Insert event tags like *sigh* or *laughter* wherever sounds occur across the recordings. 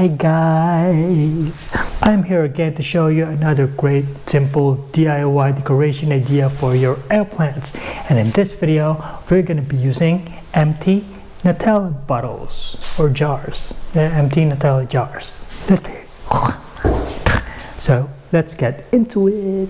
Hi guys! I'm here again to show you another great simple DIY decoration idea for your air plants and in this video we're going to be using empty Nutella bottles or jars, They're empty Nutella jars. *laughs* So let's get into it.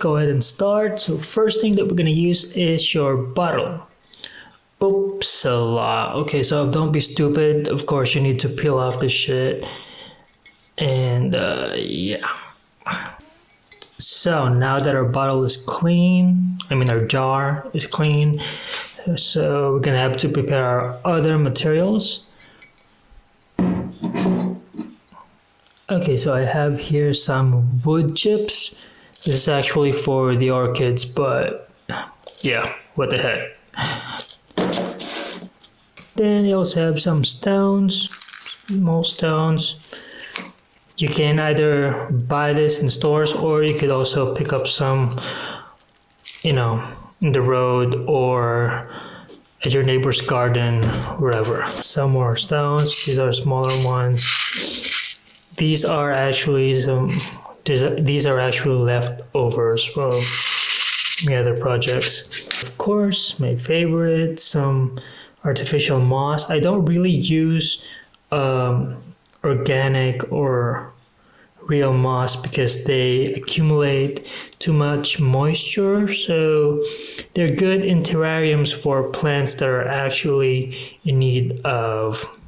Go ahead and start. So first thing that we're gonna use is your bottle. Oops, a lot. Okay, so don't be stupid. Of course, you need to peel off the shit. And uh, yeah. So now that our bottle is clean, I mean our jar is clean, so we're gonna have to prepare our other materials. Okay, so I have here some wood chips. This is actually for the orchids, but yeah, what the heck. Then you also have some stones, small stones. You can either buy this in stores or you could also pick up some, you know, in the road or at your neighbor's garden, wherever. Some more stones, these are smaller ones. These are actually some these are actually leftovers from the other projects. Of course, my favorite, some artificial moss. I don't really use um, organic or real moss because they accumulate too much moisture so they're good in terrariums for plants that are actually in need of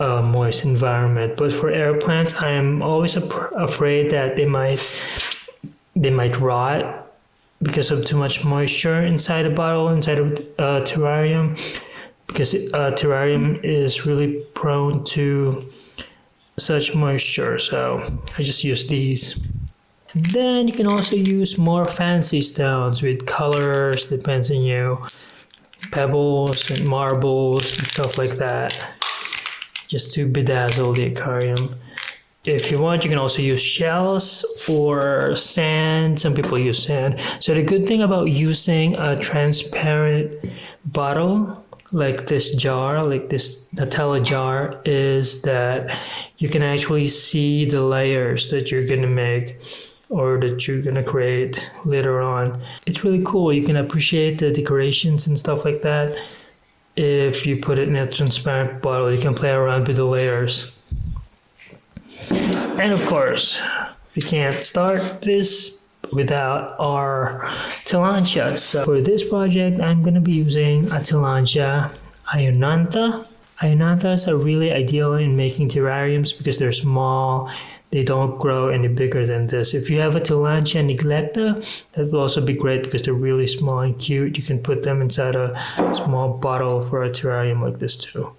a moist environment. But for air plants, I am always afraid that they might they might rot because of too much moisture inside a bottle, inside a uh, terrarium, because a uh, terrarium is really prone to such moisture. So I just use these. And then you can also use more fancy stones with colors, depends on you, pebbles and marbles and stuff like that just to bedazzle the aquarium. If you want, you can also use shells or sand. Some people use sand. So the good thing about using a transparent bottle like this jar, like this Nutella jar, is that you can actually see the layers that you're gonna make or that you're gonna create later on. It's really cool. You can appreciate the decorations and stuff like that if you put it in a transparent bottle, you can play around with the layers. And of course, we can't start this without our Tillandsia. So for this project, I'm going to be using a Tillandsia ionantha. Ionanthas are really ideal in making terrariums because they're small they don't grow any bigger than this. If you have a Tillandsia neglecta, that will also be great because they're really small and cute. You can put them inside a small bottle for a terrarium like this too.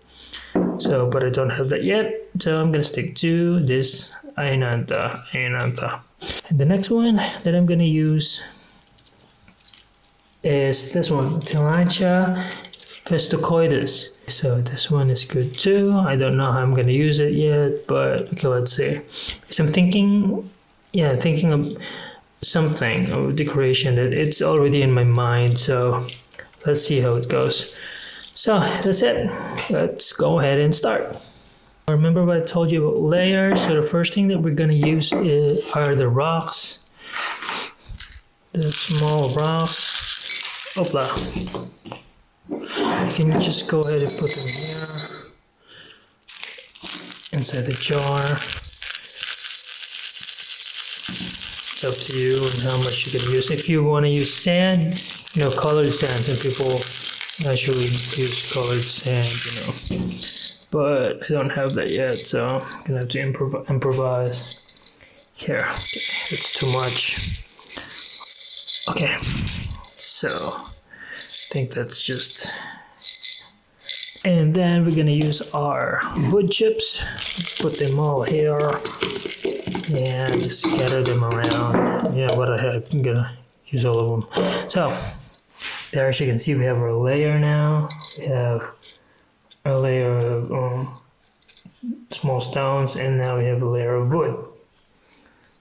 So, but I don't have that yet. So I'm gonna stick to this Ionantha. Ionantha. And the next one that I'm gonna use is this one, Tillandsia Festucoides. So this one is good too. I don't know how I'm to use it yet, but okay, let's see. So I'm thinking, yeah, thinking of something of decoration that it's already in my mind. So let's see how it goes. So that's it. Let's go ahead and start. Remember what I told you about layers? So the first thing that we're to use is, are the rocks. The small rocks. Opla. You can just go ahead and put them here inside the jar. It's up to you and how much you can use. If you want to use sand, you know, colored sand, some people actually use colored sand, you know. But I don't have that yet, so I'm gonna have to improv improvise. Here, it's too much. Okay, so I think that's just and then we're gonna use our wood chips put them all here and scatter them around yeah what I have I'm gonna use all of them so there as you can see we have our layer now we have a layer of um, small stones, and now we have a layer of wood.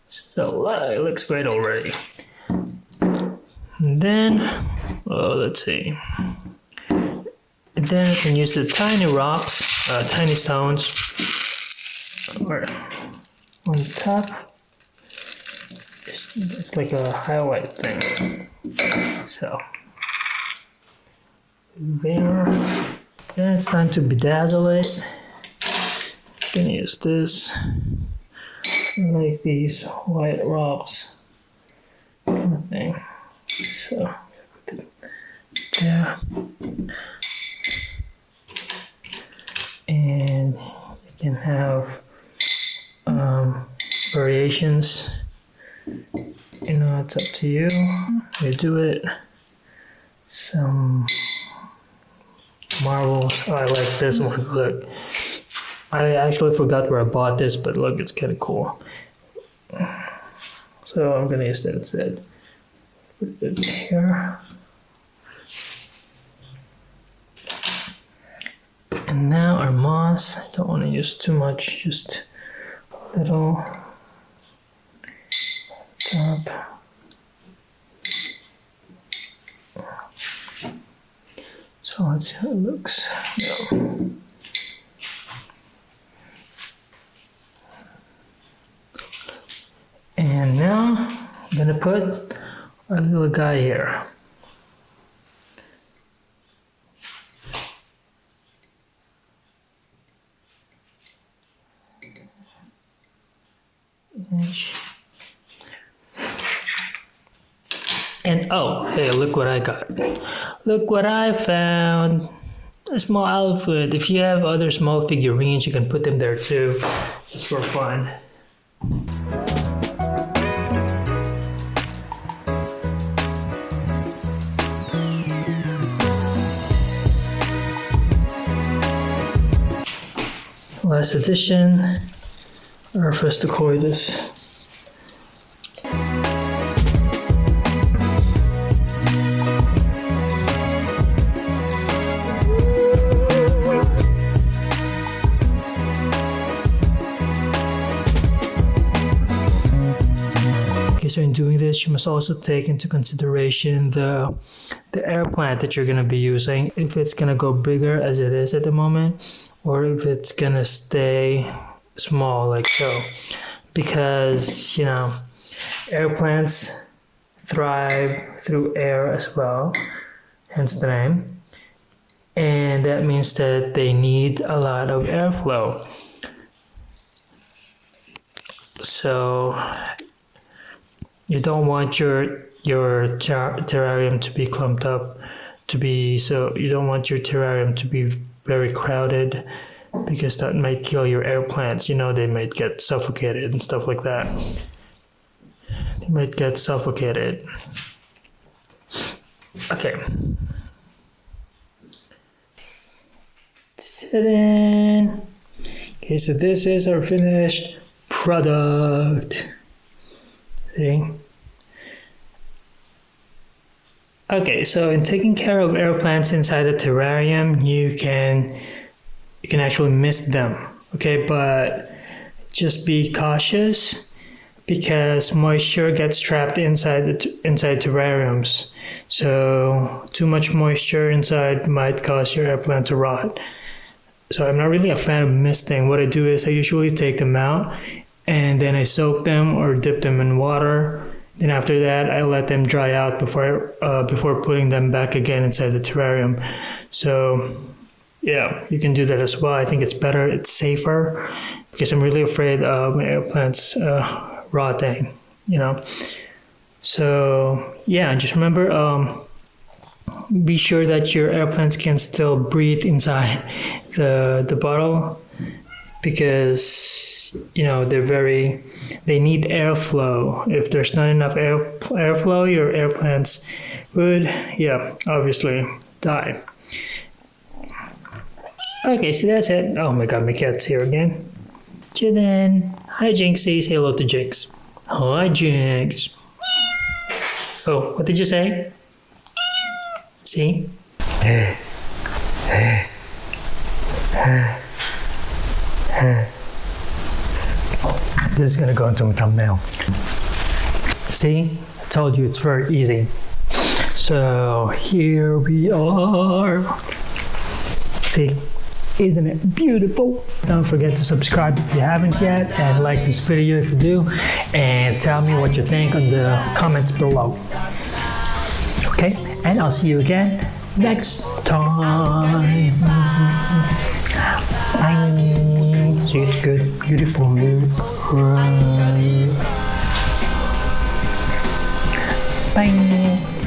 So uh, it looks great already. And then, oh, let's see. Then I can use the tiny rocks, uh, tiny stones, or on top. It's, it's like a highlight thing. So there. Then it's time to bedazzle it. I'm gonna use this, like these white rocks, kind of thing. So there, and you can have um, variations. You know, it's up to you. You do it. Some marbles. Oh, I like this *laughs* one. Look, I actually forgot where I bought this, but look, it's kind of cool. So I'm gonna use that instead. Put it here. And now our moss. I don't want to use too much, just a little top. So let's see how it looks. Yeah. And now I'm gonna put our little guy here. And oh, hey, look what I got. Look what I found. A small outfit. If you have other small figurines, you can put them there too. It's for fun. Last edition, Arphastocoidus. Okay, this, you must also take into consideration the the air plant that you're gonna be using. If it's gonna go bigger as it is at the moment, or if it's gonna stay small like so, because you know, air plants thrive through air as well, hence the name, and that means that they need a lot of airflow. So you don't want your your ter- terrarium to be clumped up to be so you don't want your terrarium to be very crowded because that might kill your air plants. You know they might get suffocated and stuff like that. They might get suffocated. Okay. Ta-da! okay so this is our finished product. See Okay, so in taking care of air plants inside the terrarium, you can you can actually miss them. Okay, but just be cautious because moisture gets trapped inside the inside terrariums. So too much moisture inside might cause your air plant to rot. So I'm not really a fan of misting. What I do is I usually take them out and then I soak them or dip them in water then after that, I let them dry out before uh, before putting them back again inside the terrarium. So yeah, you can do that as well. I think it's better, it's safer because I'm really afraid of my air plants uh, rotting. You know. So yeah, just remember. Um, be sure that your air plants can still breathe inside *laughs* the the bottle because you know they're very they need airflow. If there's not enough air airflow your air plants would yeah obviously die. Okay so that's it. Oh my god my cat's here again. Jidan. hi Jinx says hello to jinx. Hi jinx. Oh what did you say? See This is gonna go into my thumbnail. See, I told you it's very easy. So here we are. See, isn't it beautiful? Don't forget to subscribe if you haven't yet and like this video if you do and tell me what you think in the comments below. Okay, and I'll see you again next time. Bye. See, it's good, beautiful. Bye.